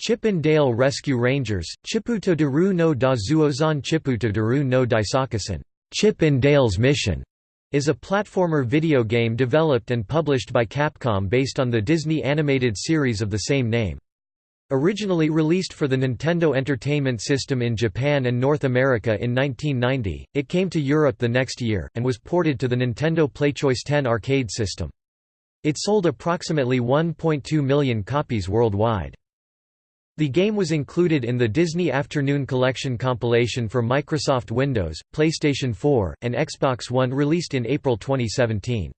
Chip and Dale Rescue Rangers, Chiputadoru no Dazuozan Chiputadoru no Daisakusen, Chip and Dale's Mission, is a platformer video game developed and published by Capcom based on the Disney animated series of the same name. Originally released for the Nintendo Entertainment System in Japan and North America in 1990, it came to Europe the next year, and was ported to the Nintendo PlayChoice 10 arcade system. It sold approximately 1.2 million copies worldwide. The game was included in the Disney Afternoon Collection compilation for Microsoft Windows, PlayStation 4, and Xbox One released in April 2017.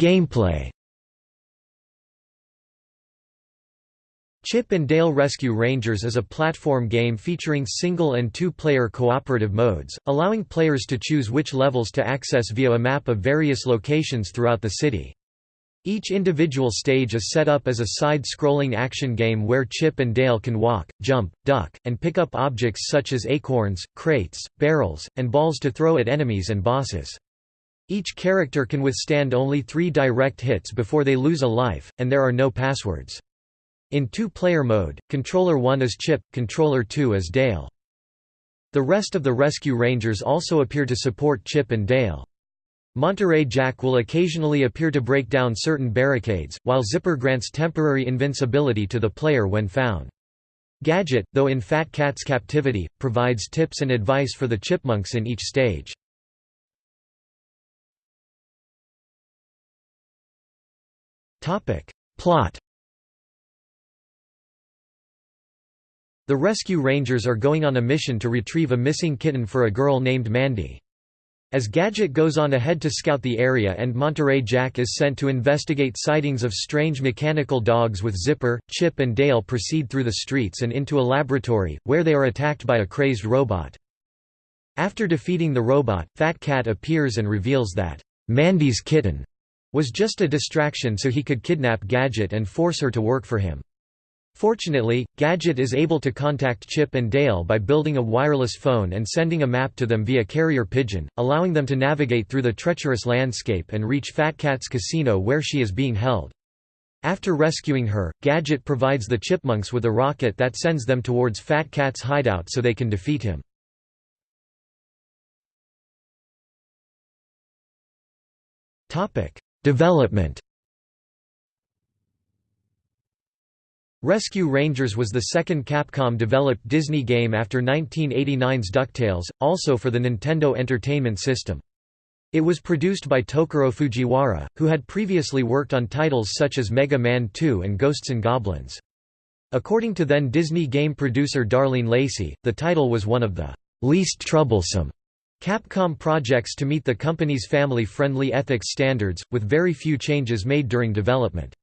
Gameplay Chip and Dale Rescue Rangers is a platform game featuring single and two-player cooperative modes, allowing players to choose which levels to access via a map of various locations throughout the city. Each individual stage is set up as a side-scrolling action game where Chip and Dale can walk, jump, duck, and pick up objects such as acorns, crates, barrels, and balls to throw at enemies and bosses. Each character can withstand only three direct hits before they lose a life, and there are no passwords. In two-player mode, Controller 1 is Chip, Controller 2 is Dale. The rest of the Rescue Rangers also appear to support Chip and Dale. Monterey Jack will occasionally appear to break down certain barricades, while Zipper grants temporary invincibility to the player when found. Gadget, though in Fat Cat's captivity, provides tips and advice for the chipmunks in each stage. Plot The Rescue Rangers are going on a mission to retrieve a missing kitten for a girl named Mandy. As Gadget goes on ahead to scout the area and Monterey Jack is sent to investigate sightings of strange mechanical dogs with Zipper, Chip and Dale proceed through the streets and into a laboratory, where they are attacked by a crazed robot. After defeating the robot, Fat Cat appears and reveals that, "'Mandy's kitten' was just a distraction so he could kidnap Gadget and force her to work for him. Fortunately, Gadget is able to contact Chip and Dale by building a wireless phone and sending a map to them via carrier pigeon, allowing them to navigate through the treacherous landscape and reach Fat Cat's casino where she is being held. After rescuing her, Gadget provides the Chipmunks with a rocket that sends them towards Fat Cat's hideout so they can defeat him. Development Rescue Rangers was the second Capcom-developed Disney game after 1989's DuckTales, also for the Nintendo Entertainment System. It was produced by Tokuro Fujiwara, who had previously worked on titles such as Mega Man 2 and Ghosts and Goblins. According to then Disney game producer Darlene Lacey, the title was one of the least troublesome Capcom projects to meet the company's family-friendly ethics standards, with very few changes made during development.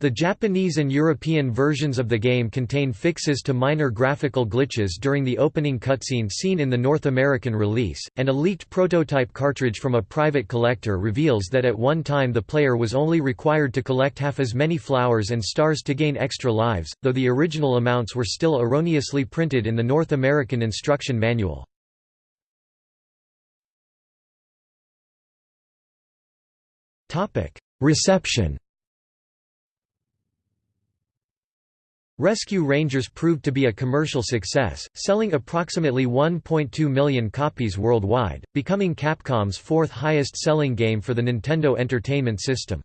The Japanese and European versions of the game contain fixes to minor graphical glitches during the opening cutscene seen in the North American release, and a leaked prototype cartridge from a private collector reveals that at one time the player was only required to collect half as many flowers and stars to gain extra lives, though the original amounts were still erroneously printed in the North American instruction manual. Reception Rescue Rangers proved to be a commercial success, selling approximately 1.2 million copies worldwide, becoming Capcom's fourth highest-selling game for the Nintendo Entertainment System.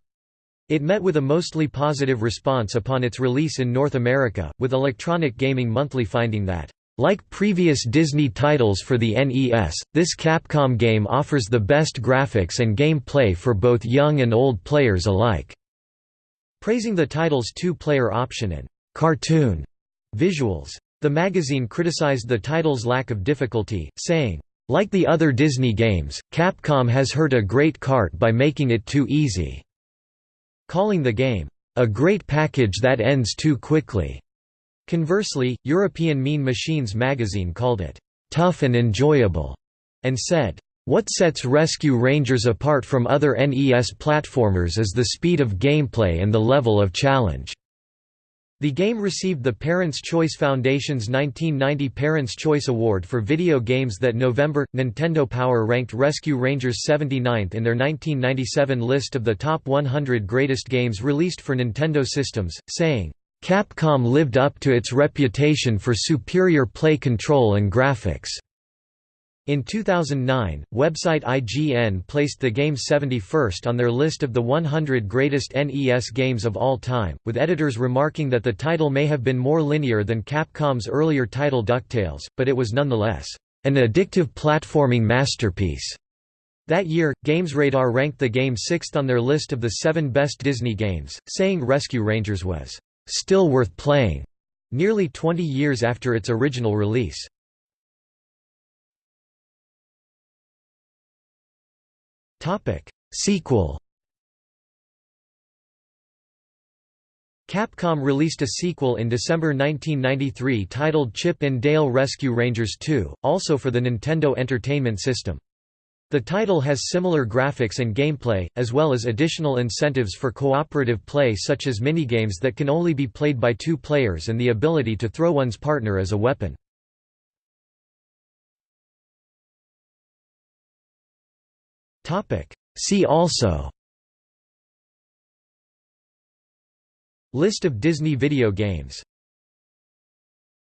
It met with a mostly positive response upon its release in North America, with Electronic Gaming Monthly finding that, "...like previous Disney titles for the NES, this Capcom game offers the best graphics and gameplay for both young and old players alike." Praising the title's two-player option and cartoon visuals. The magazine criticized the title's lack of difficulty, saying, like the other Disney games, Capcom has hurt a great cart by making it too easy, calling the game, a great package that ends too quickly. Conversely, European Mean Machines magazine called it, tough and enjoyable, and said, what sets Rescue Rangers apart from other NES platformers is the speed of gameplay and the level of challenge. The game received the Parents' Choice Foundation's 1990 Parents' Choice Award for video games that November. Nintendo Power ranked Rescue Rangers 79th in their 1997 list of the top 100 greatest games released for Nintendo systems, saying, Capcom lived up to its reputation for superior play control and graphics. In 2009, website IGN placed the game 71st on their list of the 100 greatest NES games of all time, with editors remarking that the title may have been more linear than Capcom's earlier title DuckTales, but it was nonetheless, "...an addictive platforming masterpiece." That year, GamesRadar ranked the game sixth on their list of the seven best Disney games, saying Rescue Rangers was, "...still worth playing," nearly 20 years after its original release. Sequel Capcom released a sequel in December 1993 titled Chip and Dale Rescue Rangers 2, also for the Nintendo Entertainment System. The title has similar graphics and gameplay, as well as additional incentives for cooperative play such as minigames that can only be played by two players and the ability to throw one's partner as a weapon. See also. List of Disney video games